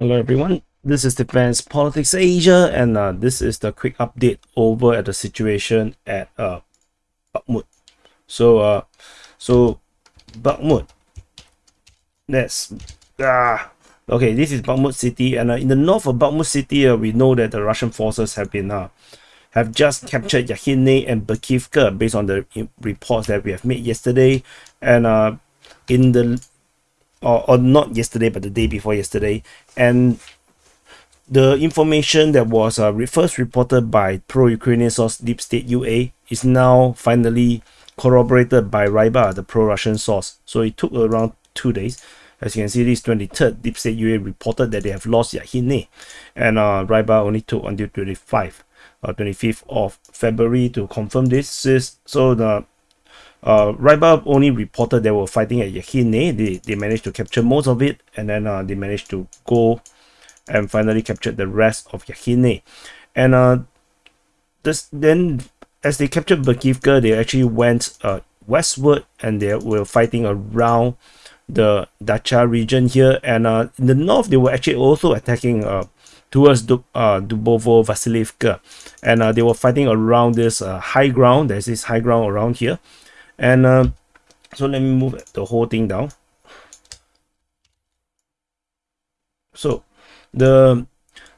Hello everyone, this is Defense Politics Asia and uh, this is the quick update over at the situation at uh, Bakhmut. So, uh, so Bakhmut, let's, ah, okay, this is Bakhmut city and uh, in the north of Bakhmut city, uh, we know that the Russian forces have been, uh, have just captured Yakhine and Berkivka based on the reports that we have made yesterday. And uh, in the or, or not yesterday but the day before yesterday and the information that was uh, first reported by pro-Ukrainian source Deep State UA is now finally corroborated by Rybar, the pro-Russian source. So it took around two days. As you can see, this 23rd, Deep State UA reported that they have lost Yakhine, and uh, Rybar only took until 25, uh, 25th of February to confirm this. So the uh, only reported they were fighting at Yakhine. They, they managed to capture most of it and then uh, they managed to go and finally captured the rest of Yakhine. And uh, this then as they captured Berkivka, they actually went uh, westward and they were fighting around the Dacha region here. And uh, in the north, they were actually also attacking uh, towards du uh, Dubovo Vasilivka. And uh, they were fighting around this uh, high ground. There's this high ground around here and uh, so let me move the whole thing down. So the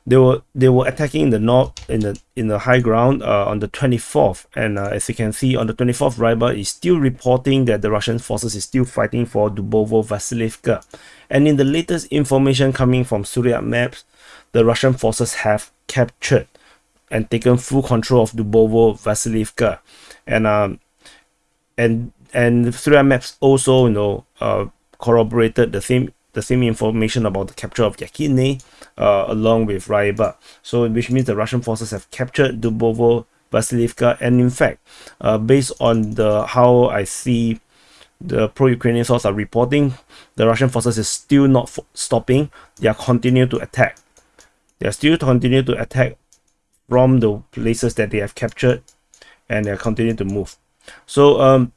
they were they were attacking the north in the in the high ground uh, on the 24th and uh, as you can see on the 24th Rybar is still reporting that the Russian forces is still fighting for Dubovo Vasilivka. And in the latest information coming from Suriyak maps the Russian forces have captured and taken full control of Dubovo Vasilivka. And um, and and 3 maps also you know uh, corroborated the same the same information about the capture of Yakhine uh, along with Rybar. So which means the Russian forces have captured Dubovo, Vasilivka, and in fact, uh, based on the how I see the pro-Ukrainian sources are reporting, the Russian forces is still not stopping. They are continue to attack. They are still continue to attack from the places that they have captured, and they are continue to move. So um,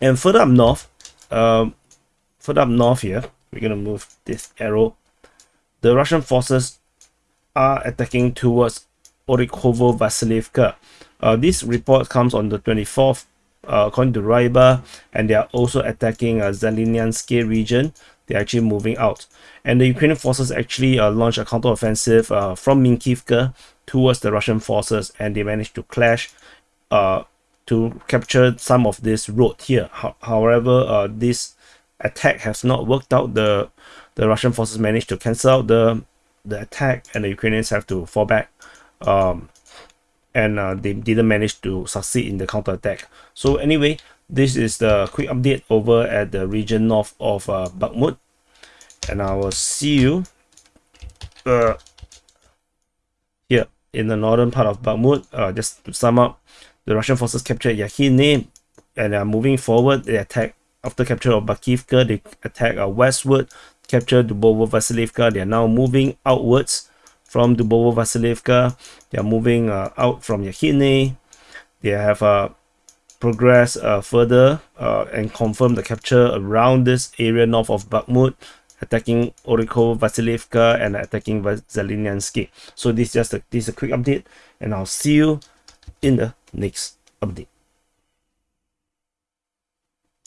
and further up north, um, further up north here, we're gonna move this arrow. The Russian forces are attacking towards Orikhovo Vasilivka. Uh, this report comes on the 24th, uh, according to Rybar, and they are also attacking uh, Zeleniansky region. They're actually moving out. And the Ukrainian forces actually uh, launched a counteroffensive uh, from Minkivka towards the Russian forces, and they managed to clash uh, to capture some of this road here. however, uh, this attack has not worked out. The the Russian forces managed to cancel out the the attack, and the Ukrainians have to fall back. Um, and uh, they didn't manage to succeed in the counterattack. So anyway, this is the quick update over at the region north of uh, Bakhmut. And I will see you uh, here in the northern part of Bakhmut. Uh, just to sum up, the Russian forces captured Yakhine and are moving forward. They attack after capture of Berkivka. They attack uh, westward, capture Dubovo Vasilivka. They are now moving outwards from Dubovo Vasilivka. They are moving uh, out from Yakhine. They have uh, progressed uh, further uh, and confirmed the capture around this area north of Bakhmut attacking Orikhovo Vasilivka and attacking Zeleniansky. So this is just a, this is a quick update and I'll see you in the next update.